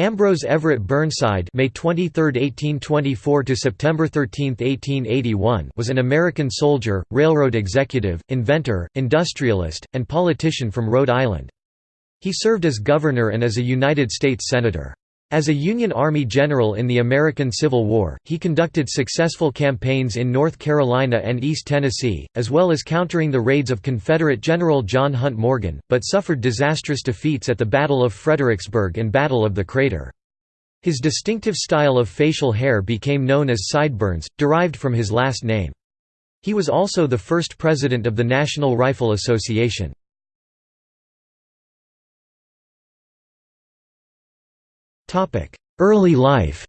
Ambrose Everett Burnside May 23, 1824 to September 13, 1881 was an American soldier, railroad executive, inventor, industrialist, and politician from Rhode Island. He served as governor and as a United States Senator. As a Union Army general in the American Civil War, he conducted successful campaigns in North Carolina and East Tennessee, as well as countering the raids of Confederate General John Hunt Morgan, but suffered disastrous defeats at the Battle of Fredericksburg and Battle of the Crater. His distinctive style of facial hair became known as sideburns, derived from his last name. He was also the first president of the National Rifle Association. Early life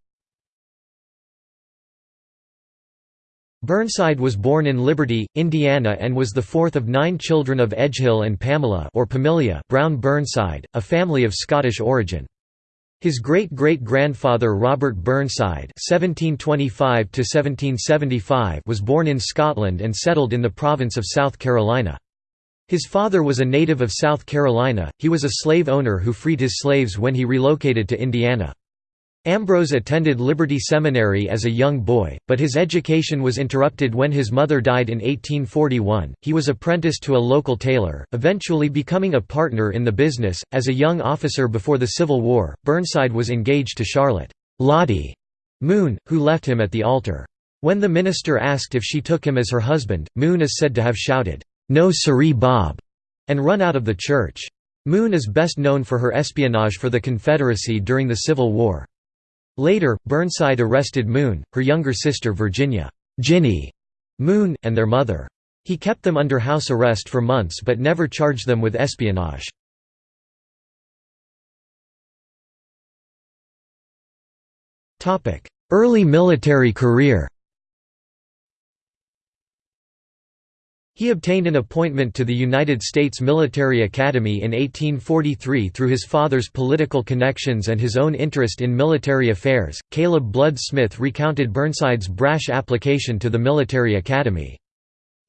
Burnside was born in Liberty, Indiana and was the fourth of nine children of Edghill and Pamela or Pamilia Brown Burnside, a family of Scottish origin. His great-great-grandfather Robert Burnside (1725–1775) was born in Scotland and settled in the province of South Carolina. His father was a native of South Carolina, he was a slave owner who freed his slaves when he relocated to Indiana. Ambrose attended Liberty Seminary as a young boy, but his education was interrupted when his mother died in 1841. He was apprenticed to a local tailor, eventually becoming a partner in the business. As a young officer before the Civil War, Burnside was engaged to Charlotte Lottie Moon, who left him at the altar. When the minister asked if she took him as her husband, Moon is said to have shouted, "'No siree Bob' and run out of the church. Moon is best known for her espionage for the Confederacy during the Civil War. Later, Burnside arrested Moon, her younger sister Virginia Ginny Moon, and their mother. He kept them under house arrest for months but never charged them with espionage. Early military career He obtained an appointment to the United States Military Academy in 1843 through his father's political connections and his own interest in military affairs. Caleb Blood Smith recounted Burnside's brash application to the military academy.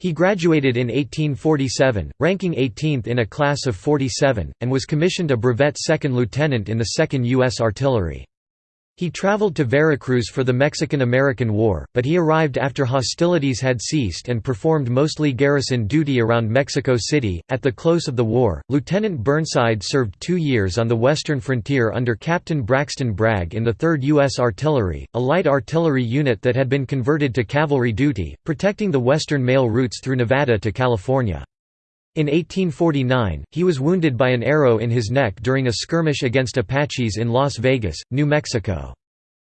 He graduated in 1847, ranking 18th in a class of 47, and was commissioned a brevet second lieutenant in the 2nd U.S. Artillery. He traveled to Veracruz for the Mexican–American War, but he arrived after hostilities had ceased and performed mostly garrison duty around Mexico City. At the close of the war, Lieutenant Burnside served two years on the western frontier under Captain Braxton Bragg in the 3rd U.S. Artillery, a light artillery unit that had been converted to cavalry duty, protecting the western mail routes through Nevada to California. In 1849, he was wounded by an arrow in his neck during a skirmish against Apaches in Las Vegas, New Mexico.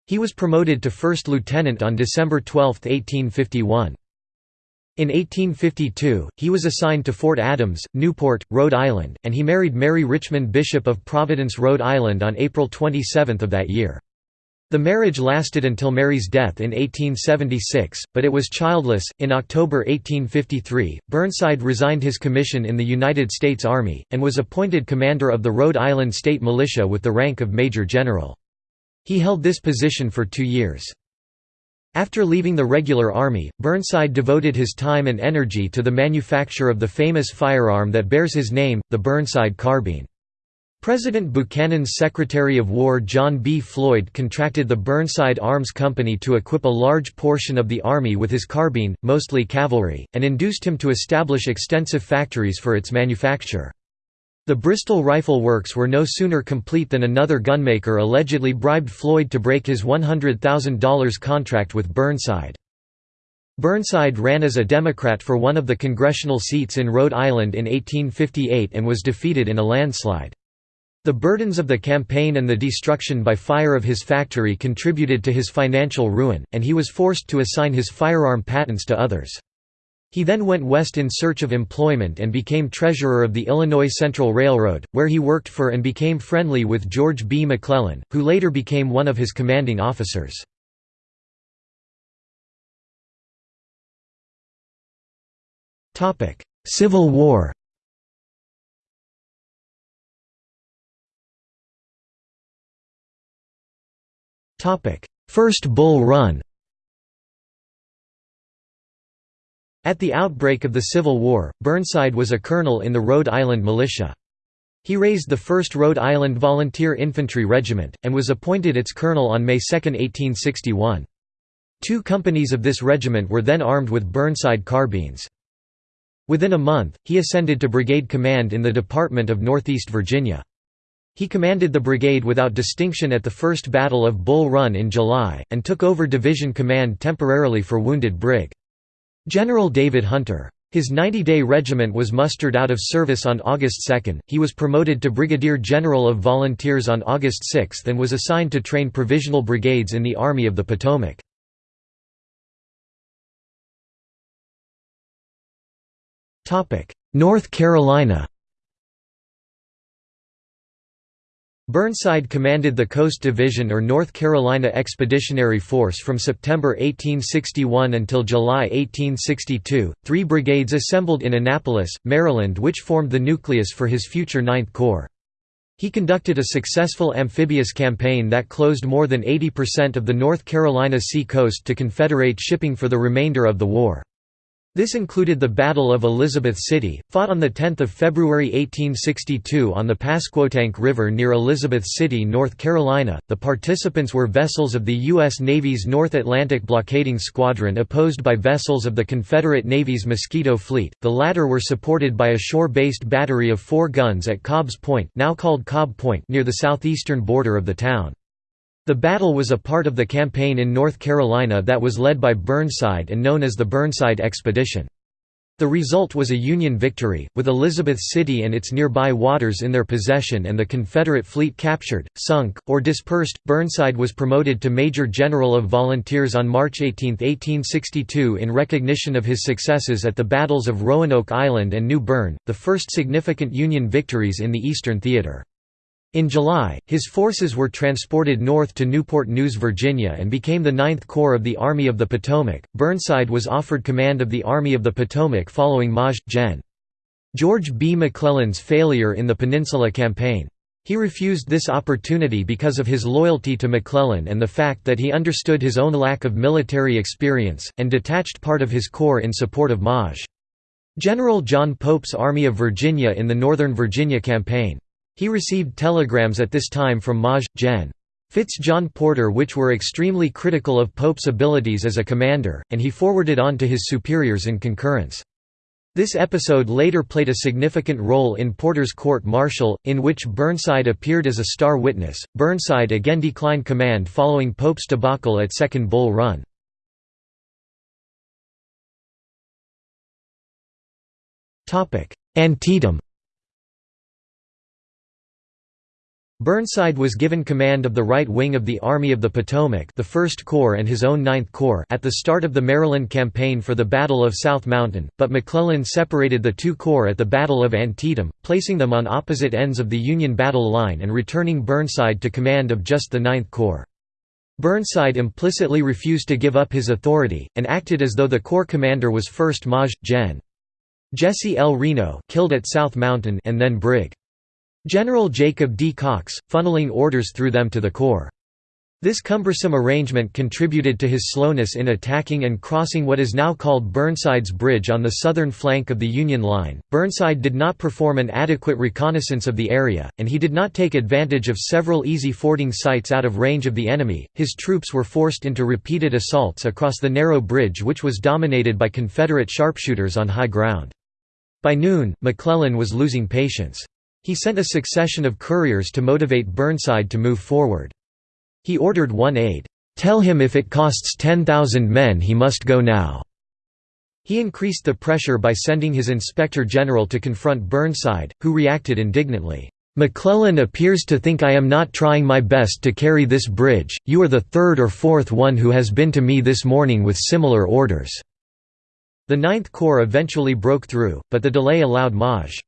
He was promoted to first lieutenant on December 12, 1851. In 1852, he was assigned to Fort Adams, Newport, Rhode Island, and he married Mary Richmond Bishop of Providence, Rhode Island on April 27 of that year. The marriage lasted until Mary's death in 1876, but it was childless. In October 1853, Burnside resigned his commission in the United States Army, and was appointed commander of the Rhode Island State Militia with the rank of Major General. He held this position for two years. After leaving the regular army, Burnside devoted his time and energy to the manufacture of the famous firearm that bears his name, the Burnside carbine. President Buchanan's Secretary of War John B. Floyd contracted the Burnside Arms Company to equip a large portion of the Army with his carbine, mostly cavalry, and induced him to establish extensive factories for its manufacture. The Bristol Rifle Works were no sooner complete than another gunmaker allegedly bribed Floyd to break his $100,000 contract with Burnside. Burnside ran as a Democrat for one of the congressional seats in Rhode Island in 1858 and was defeated in a landslide. The burdens of the campaign and the destruction by fire of his factory contributed to his financial ruin, and he was forced to assign his firearm patents to others. He then went west in search of employment and became treasurer of the Illinois Central Railroad, where he worked for and became friendly with George B. McClellan, who later became one of his commanding officers. Civil War First Bull Run At the outbreak of the Civil War, Burnside was a colonel in the Rhode Island militia. He raised the 1st Rhode Island Volunteer Infantry Regiment, and was appointed its colonel on May 2, 1861. Two companies of this regiment were then armed with Burnside carbines. Within a month, he ascended to brigade command in the Department of Northeast Virginia. He commanded the brigade without distinction at the First Battle of Bull Run in July, and took over division command temporarily for wounded Brig. General David Hunter. His 90-day regiment was mustered out of service on August 2, he was promoted to Brigadier General of Volunteers on August 6 and was assigned to train provisional brigades in the Army of the Potomac. North Carolina Burnside commanded the Coast Division or North Carolina Expeditionary Force from September 1861 until July 1862, three brigades assembled in Annapolis, Maryland which formed the nucleus for his future Ninth Corps. He conducted a successful amphibious campaign that closed more than 80% of the North Carolina sea coast to Confederate shipping for the remainder of the war. This included the Battle of Elizabeth City, fought on 10 February 1862 on the Pasquotank River near Elizabeth City, North Carolina. The participants were vessels of the U.S. Navy's North Atlantic Blockading Squadron opposed by vessels of the Confederate Navy's Mosquito Fleet. The latter were supported by a shore-based battery of four guns at Cobb's Point, now called Cobb Point, near the southeastern border of the town. The battle was a part of the campaign in North Carolina that was led by Burnside and known as the Burnside Expedition. The result was a Union victory, with Elizabeth City and its nearby waters in their possession and the Confederate fleet captured, sunk, or dispersed. Burnside was promoted to Major General of Volunteers on March 18, 1862, in recognition of his successes at the battles of Roanoke Island and New Bern, the first significant Union victories in the Eastern Theater. In July, his forces were transported north to Newport News, Virginia and became the Ninth Corps of the Army of the Potomac. Burnside was offered command of the Army of the Potomac following Maj. Gen. George B. McClellan's failure in the Peninsula Campaign. He refused this opportunity because of his loyalty to McClellan and the fact that he understood his own lack of military experience, and detached part of his corps in support of Maj. General John Pope's Army of Virginia in the Northern Virginia Campaign. He received telegrams at this time from Maj. Gen. Fitz John Porter which were extremely critical of Pope's abilities as a commander, and he forwarded on to his superiors in concurrence. This episode later played a significant role in Porter's court-martial, in which Burnside appeared as a star witness. Burnside again declined command following Pope's debacle at Second Bull Run. Antietam Burnside was given command of the right wing of the Army of the Potomac the 1st Corps and his own Ninth Corps at the start of the Maryland Campaign for the Battle of South Mountain, but McClellan separated the two corps at the Battle of Antietam, placing them on opposite ends of the Union battle line and returning Burnside to command of just the Ninth Corps. Burnside implicitly refused to give up his authority, and acted as though the corps commander was first Maj. Gen. Jesse L. Reno killed at South Mountain and then Brig. General Jacob D. Cox, funneling orders through them to the Corps. This cumbersome arrangement contributed to his slowness in attacking and crossing what is now called Burnside's Bridge on the southern flank of the Union line. Burnside did not perform an adequate reconnaissance of the area, and he did not take advantage of several easy fording sites out of range of the enemy. His troops were forced into repeated assaults across the narrow bridge, which was dominated by Confederate sharpshooters on high ground. By noon, McClellan was losing patience. He sent a succession of couriers to motivate Burnside to move forward. He ordered one aide, "'Tell him if it costs 10,000 men he must go now." He increased the pressure by sending his inspector general to confront Burnside, who reacted indignantly, "'McClellan appears to think I am not trying my best to carry this bridge, you are the third or fourth one who has been to me this morning with similar orders." The Ninth Corps eventually broke through, but the delay allowed Maj.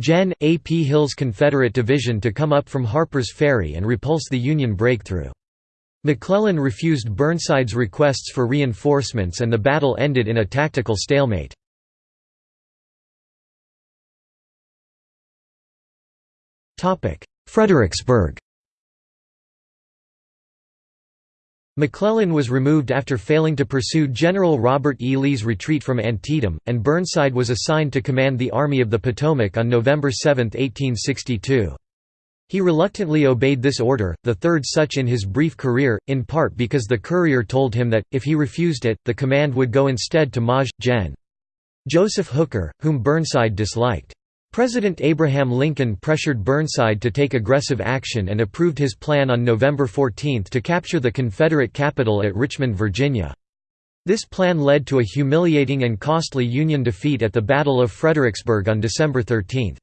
Gen. A. P. Hill's Confederate division to come up from Harper's Ferry and repulse the Union breakthrough. McClellan refused Burnside's requests for reinforcements and the battle ended in a tactical stalemate. Fredericksburg McClellan was removed after failing to pursue General Robert E. Lee's retreat from Antietam, and Burnside was assigned to command the Army of the Potomac on November 7, 1862. He reluctantly obeyed this order, the third such in his brief career, in part because the courier told him that, if he refused it, the command would go instead to Maj. Gen. Joseph Hooker, whom Burnside disliked. President Abraham Lincoln pressured Burnside to take aggressive action and approved his plan on November 14 to capture the Confederate capital at Richmond, Virginia. This plan led to a humiliating and costly Union defeat at the Battle of Fredericksburg on December 13.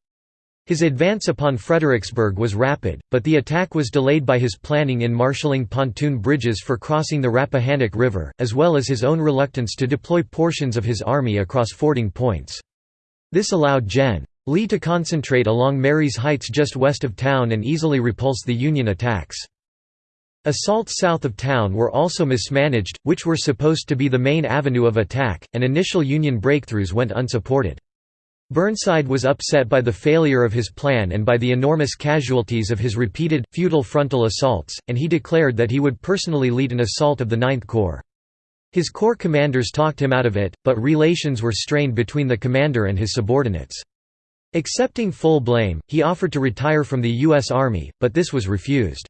His advance upon Fredericksburg was rapid, but the attack was delayed by his planning in marshalling pontoon bridges for crossing the Rappahannock River, as well as his own reluctance to deploy portions of his army across fording points. This allowed Gen. Lee to concentrate along Marye's Heights just west of town and easily repulse the Union attacks. Assaults south of town were also mismanaged, which were supposed to be the main avenue of attack, and initial Union breakthroughs went unsupported. Burnside was upset by the failure of his plan and by the enormous casualties of his repeated, futile frontal assaults, and he declared that he would personally lead an assault of the Ninth Corps. His corps commanders talked him out of it, but relations were strained between the commander and his subordinates. Accepting full blame, he offered to retire from the U.S. Army, but this was refused.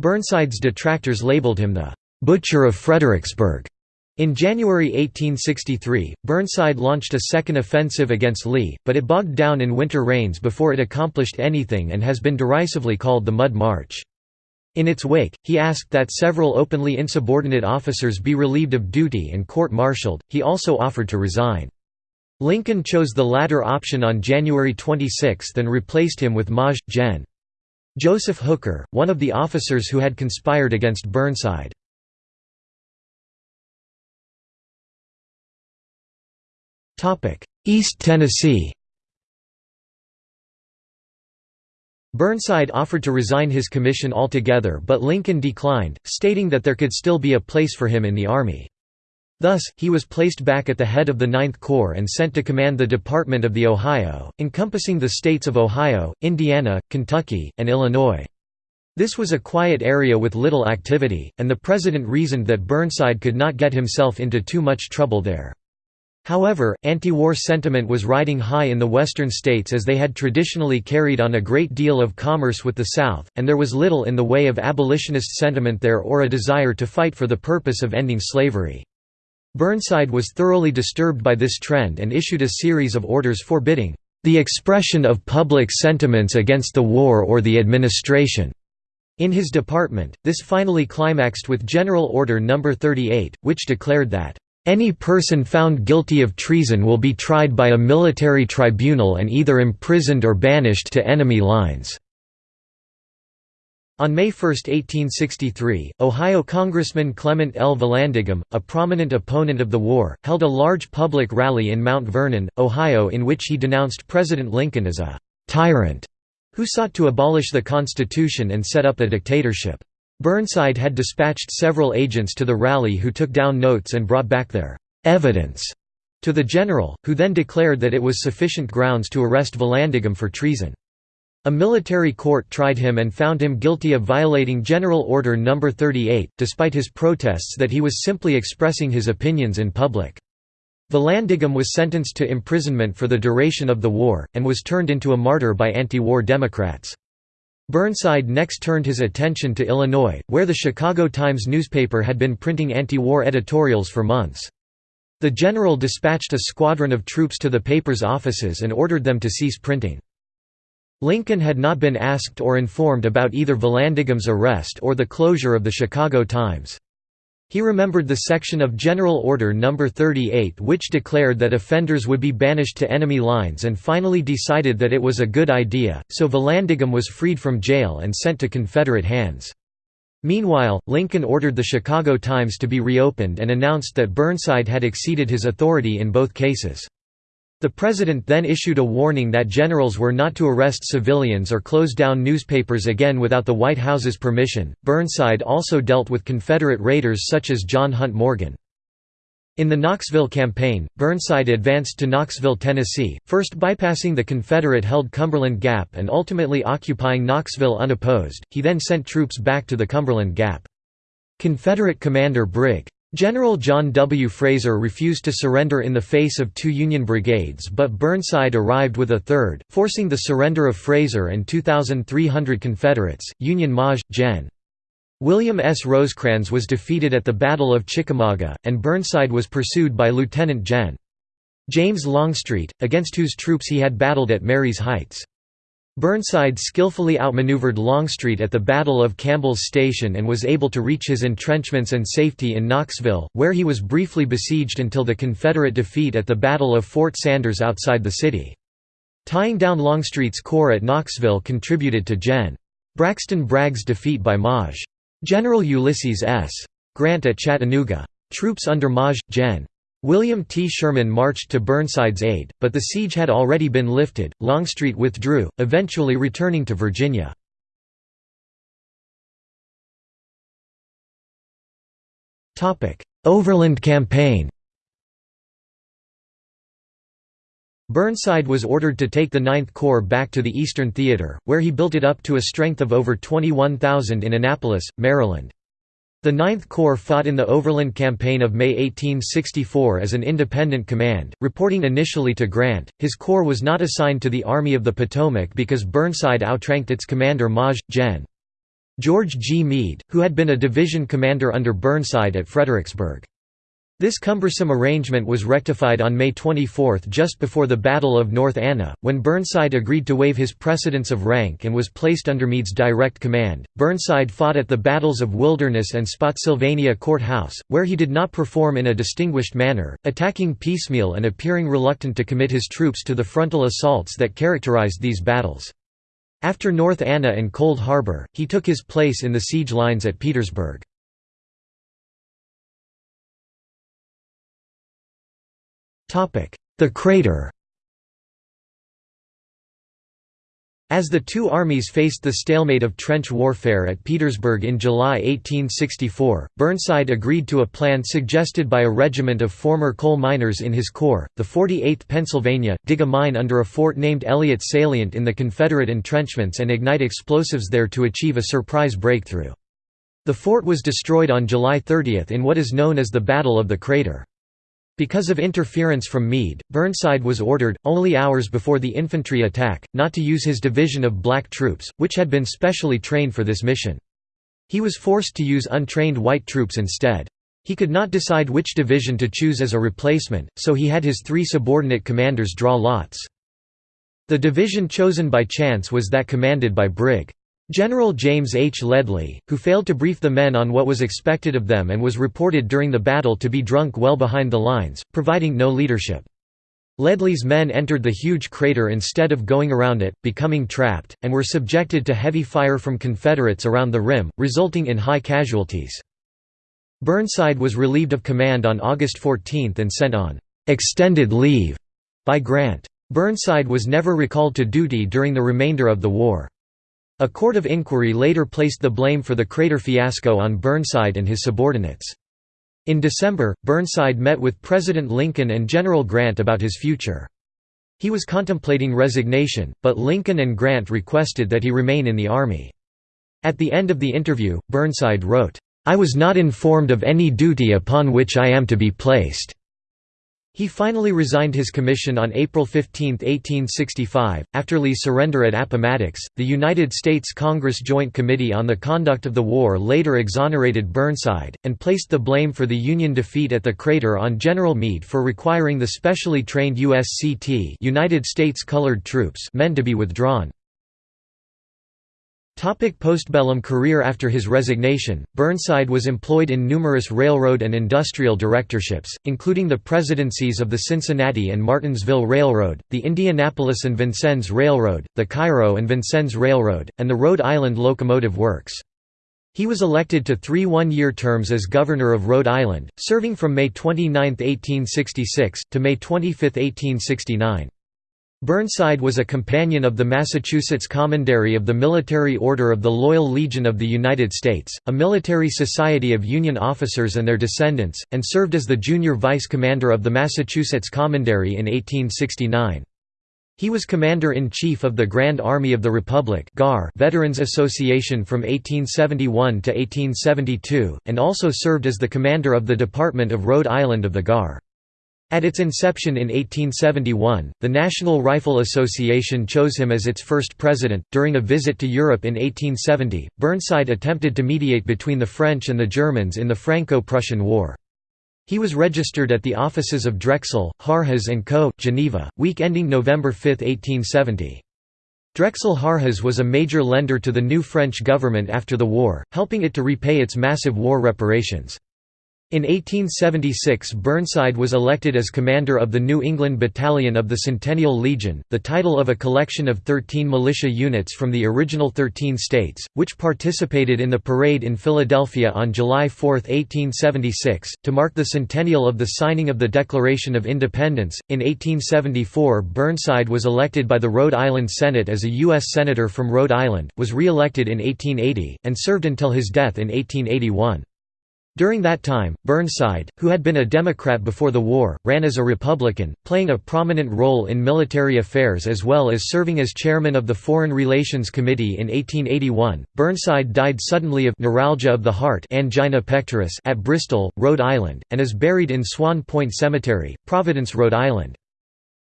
Burnside's detractors labeled him the «butcher of Fredericksburg». In January 1863, Burnside launched a second offensive against Lee, but it bogged down in winter rains before it accomplished anything and has been derisively called the Mud March. In its wake, he asked that several openly insubordinate officers be relieved of duty and court-martialed, he also offered to resign. Lincoln chose the latter option on January 26 and replaced him with Maj. Gen. Joseph Hooker, one of the officers who had conspired against Burnside. East Tennessee Burnside offered to resign his commission altogether but Lincoln declined, stating that there could still be a place for him in the Army. Thus, he was placed back at the head of the Ninth Corps and sent to command the Department of the Ohio, encompassing the states of Ohio, Indiana, Kentucky, and Illinois. This was a quiet area with little activity, and the president reasoned that Burnside could not get himself into too much trouble there. However, anti-war sentiment was riding high in the western states as they had traditionally carried on a great deal of commerce with the South, and there was little in the way of abolitionist sentiment there or a desire to fight for the purpose of ending slavery. Burnside was thoroughly disturbed by this trend and issued a series of orders forbidding the expression of public sentiments against the war or the administration. In his department, this finally climaxed with General Order No. 38, which declared that, "...any person found guilty of treason will be tried by a military tribunal and either imprisoned or banished to enemy lines." On May 1, 1863, Ohio Congressman Clement L. Vallandigham, a prominent opponent of the war, held a large public rally in Mount Vernon, Ohio in which he denounced President Lincoln as a «tyrant» who sought to abolish the Constitution and set up a dictatorship. Burnside had dispatched several agents to the rally who took down notes and brought back their «evidence» to the general, who then declared that it was sufficient grounds to arrest Vallandigham for treason. A military court tried him and found him guilty of violating General Order No. 38, despite his protests that he was simply expressing his opinions in public. Vallandigham was sentenced to imprisonment for the duration of the war, and was turned into a martyr by anti-war Democrats. Burnside next turned his attention to Illinois, where the Chicago Times newspaper had been printing anti-war editorials for months. The general dispatched a squadron of troops to the paper's offices and ordered them to cease printing. Lincoln had not been asked or informed about either Vallandigham's arrest or the closure of the Chicago Times. He remembered the section of General Order No. 38 which declared that offenders would be banished to enemy lines and finally decided that it was a good idea, so Vallandigham was freed from jail and sent to Confederate hands. Meanwhile, Lincoln ordered the Chicago Times to be reopened and announced that Burnside had exceeded his authority in both cases. The president then issued a warning that generals were not to arrest civilians or close down newspapers again without the White House's permission. Burnside also dealt with Confederate raiders such as John Hunt Morgan. In the Knoxville campaign, Burnside advanced to Knoxville, Tennessee, first bypassing the Confederate-held Cumberland Gap and ultimately occupying Knoxville unopposed. He then sent troops back to the Cumberland Gap. Confederate commander Brig. General John W. Frazer refused to surrender in the face of two Union brigades but Burnside arrived with a third, forcing the surrender of Frazer and 2,300 Confederates. Union Maj. Gen. William S. Rosecrans was defeated at the Battle of Chickamauga, and Burnside was pursued by Lieutenant Gen. James Longstreet, against whose troops he had battled at Marye's Heights. Burnside skillfully outmaneuvered Longstreet at the Battle of Campbell's Station and was able to reach his entrenchments and safety in Knoxville, where he was briefly besieged until the Confederate defeat at the Battle of Fort Sanders outside the city. Tying down Longstreet's corps at Knoxville contributed to Gen. Braxton Bragg's defeat by Maj. General Ulysses S. Grant at Chattanooga. Troops under Maj. Gen. William T. Sherman marched to Burnside's aid, but the siege had already been lifted. Longstreet withdrew, eventually returning to Virginia. Overland Campaign Burnside was ordered to take the Ninth Corps back to the Eastern Theater, where he built it up to a strength of over 21,000 in Annapolis, Maryland. The Ninth Corps fought in the Overland Campaign of May 1864 as an independent command, reporting initially to Grant. His corps was not assigned to the Army of the Potomac because Burnside outranked its commander Maj. Gen. George G. Meade, who had been a division commander under Burnside at Fredericksburg. This cumbersome arrangement was rectified on May 24 just before the Battle of North Anna, when Burnside agreed to waive his precedence of rank and was placed under Meade's direct command. Burnside fought at the battles of Wilderness and Spotsylvania Court House, where he did not perform in a distinguished manner, attacking piecemeal and appearing reluctant to commit his troops to the frontal assaults that characterized these battles. After North Anna and Cold Harbor, he took his place in the siege lines at Petersburg. The crater As the two armies faced the stalemate of trench warfare at Petersburg in July 1864, Burnside agreed to a plan suggested by a regiment of former coal miners in his corps, the 48th Pennsylvania, dig a mine under a fort named Elliott Salient in the Confederate entrenchments and ignite explosives there to achieve a surprise breakthrough. The fort was destroyed on July 30 in what is known as the Battle of the Crater. Because of interference from Meade, Burnside was ordered, only hours before the infantry attack, not to use his division of black troops, which had been specially trained for this mission. He was forced to use untrained white troops instead. He could not decide which division to choose as a replacement, so he had his three subordinate commanders draw lots. The division chosen by chance was that commanded by Brig. General James H. Ledlie, who failed to brief the men on what was expected of them and was reported during the battle to be drunk well behind the lines, providing no leadership. Ledlie's men entered the huge crater instead of going around it, becoming trapped, and were subjected to heavy fire from Confederates around the rim, resulting in high casualties. Burnside was relieved of command on August 14 and sent on «extended leave» by Grant. Burnside was never recalled to duty during the remainder of the war. A court of inquiry later placed the blame for the crater fiasco on Burnside and his subordinates. In December, Burnside met with President Lincoln and General Grant about his future. He was contemplating resignation, but Lincoln and Grant requested that he remain in the Army. At the end of the interview, Burnside wrote, "'I was not informed of any duty upon which I am to be placed. He finally resigned his commission on April 15, 1865. After Lee's surrender at Appomattox, the United States Congress Joint Committee on the Conduct of the War later exonerated Burnside, and placed the blame for the Union defeat at the crater on General Meade for requiring the specially trained USCT United States Colored Troops men to be withdrawn. Topic postbellum career After his resignation, Burnside was employed in numerous railroad and industrial directorships, including the presidencies of the Cincinnati and Martinsville Railroad, the Indianapolis and Vincennes Railroad, the Cairo and Vincennes Railroad, and the Rhode Island Locomotive Works. He was elected to three one-year terms as Governor of Rhode Island, serving from May 29, 1866, to May 25, 1869. Burnside was a companion of the Massachusetts Commandery of the Military Order of the Loyal Legion of the United States, a military society of Union officers and their descendants, and served as the junior vice commander of the Massachusetts Commandery in 1869. He was Commander-in-Chief of the Grand Army of the Republic Veterans Association from 1871 to 1872, and also served as the commander of the Department of Rhode Island of the GAR. At its inception in 1871, the National Rifle Association chose him as its first president. During a visit to Europe in 1870, Burnside attempted to mediate between the French and the Germans in the Franco-Prussian War. He was registered at the offices of Drexel, Harjes Co., Geneva, week ending November 5, 1870. Drexel Harjes was a major lender to the new French government after the war, helping it to repay its massive war reparations. In 1876 Burnside was elected as commander of the New England Battalion of the Centennial Legion, the title of a collection of 13 militia units from the original 13 states, which participated in the parade in Philadelphia on July 4, 1876, to mark the centennial of the signing of the Declaration of Independence. In 1874 Burnside was elected by the Rhode Island Senate as a U.S. Senator from Rhode Island, was re-elected in 1880, and served until his death in 1881. During that time, Burnside, who had been a Democrat before the war, ran as a Republican, playing a prominent role in military affairs as well as serving as chairman of the Foreign Relations Committee in 1881. Burnside died suddenly of neuralgia of the heart angina pectoris at Bristol, Rhode Island, and is buried in Swan Point Cemetery, Providence, Rhode Island.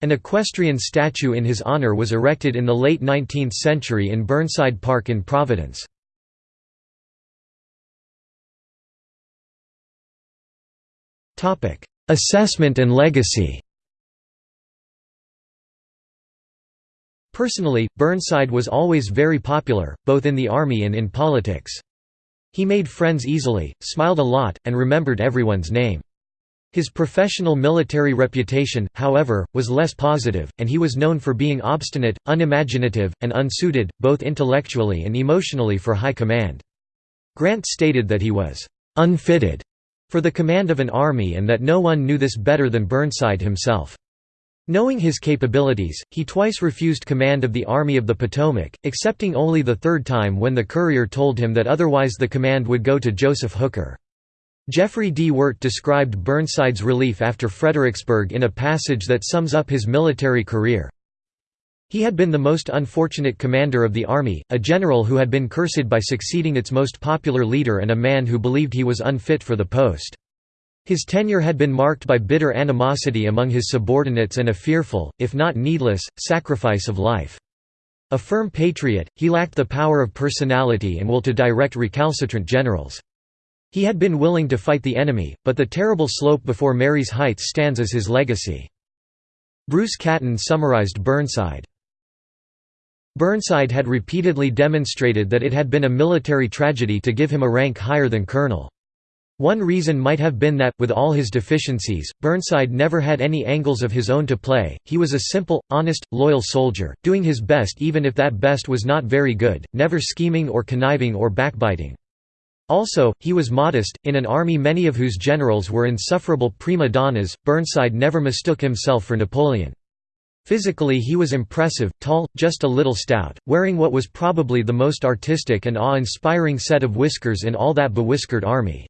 An equestrian statue in his honor was erected in the late 19th century in Burnside Park in Providence. Assessment and legacy Personally, Burnside was always very popular, both in the army and in politics. He made friends easily, smiled a lot, and remembered everyone's name. His professional military reputation, however, was less positive, and he was known for being obstinate, unimaginative, and unsuited, both intellectually and emotionally for high command. Grant stated that he was «unfitted» for the command of an army and that no one knew this better than Burnside himself. Knowing his capabilities, he twice refused command of the Army of the Potomac, accepting only the third time when the courier told him that otherwise the command would go to Joseph Hooker. Jeffry D. Wert described Burnside's relief after Fredericksburg in a passage that sums up his military career. He had been the most unfortunate commander of the army, a general who had been cursed by succeeding its most popular leader and a man who believed he was unfit for the post. His tenure had been marked by bitter animosity among his subordinates and a fearful, if not needless, sacrifice of life. A firm patriot, he lacked the power of personality and will to direct recalcitrant generals. He had been willing to fight the enemy, but the terrible slope before Marye's Heights stands as his legacy. Bruce Catton summarized Burnside. Burnside had repeatedly demonstrated that it had been a military tragedy to give him a rank higher than colonel. One reason might have been that, with all his deficiencies, Burnside never had any angles of his own to play, he was a simple, honest, loyal soldier, doing his best even if that best was not very good, never scheming or conniving or backbiting. Also, he was modest, in an army many of whose generals were insufferable prima donnas, Burnside never mistook himself for Napoleon. Physically he was impressive, tall, just a little stout, wearing what was probably the most artistic and awe-inspiring set of whiskers in all that bewhiskered army.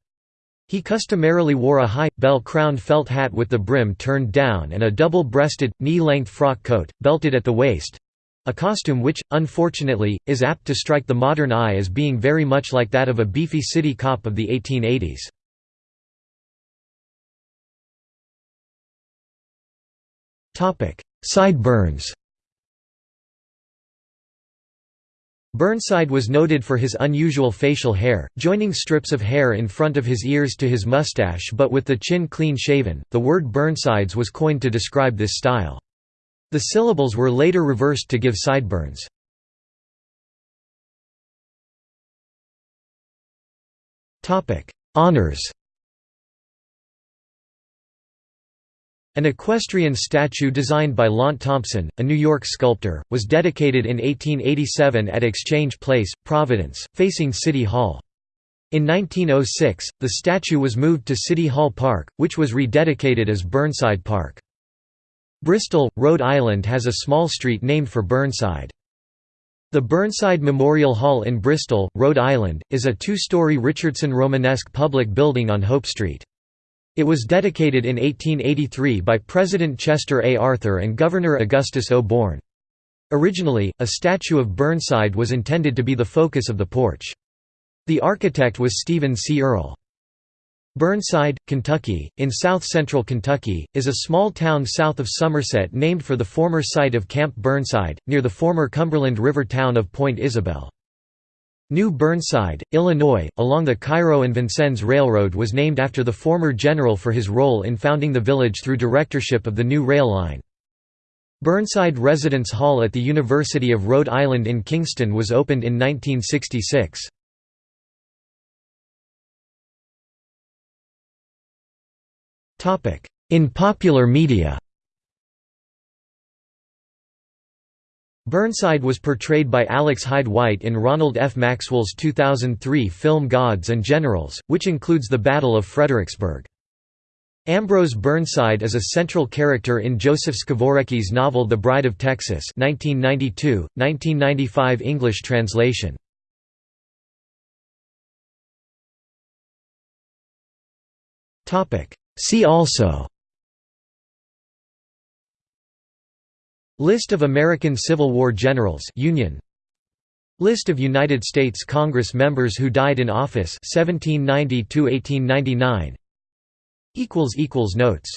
He customarily wore a high, bell-crowned felt hat with the brim turned down and a double-breasted, knee-length frock coat, belted at the waist—a costume which, unfortunately, is apt to strike the modern eye as being very much like that of a beefy city cop of the 1880s. Sideburns Burnside was noted for his unusual facial hair, joining strips of hair in front of his ears to his mustache but with the chin clean shaven. The word Burnsides was coined to describe this style. The syllables were later reversed to give sideburns. Honors An equestrian statue designed by Launt Thompson, a New York sculptor, was dedicated in 1887 at Exchange Place, Providence, facing City Hall. In 1906, the statue was moved to City Hall Park, which was rededicated as Burnside Park. Bristol, Rhode Island has a small street named for Burnside. The Burnside Memorial Hall in Bristol, Rhode Island, is a two-story Richardson Romanesque public building on Hope Street. It was dedicated in 1883 by President Chester A. Arthur and Governor Augustus O. Bourne. Originally, a statue of Burnside was intended to be the focus of the porch. The architect was Stephen C. Earle. Burnside, Kentucky, in south-central Kentucky, is a small town south of Somerset named for the former site of Camp Burnside, near the former Cumberland River town of Point Isabel. New Burnside, Illinois, along the Cairo and Vincennes Railroad was named after the former general for his role in founding the village through directorship of the new rail line. Burnside Residence Hall at the University of Rhode Island in Kingston was opened in 1966. In popular media Burnside was portrayed by Alex Hyde White in Ronald F. Maxwell's 2003 film Gods and Generals, which includes the Battle of Fredericksburg. Ambrose Burnside is a central character in Josef Škvorecký's novel The Bride of Texas 1992, 1995 English translation. See also List of American Civil War generals Union. List of United States Congress members who died in office 1790 1899 equals equals notes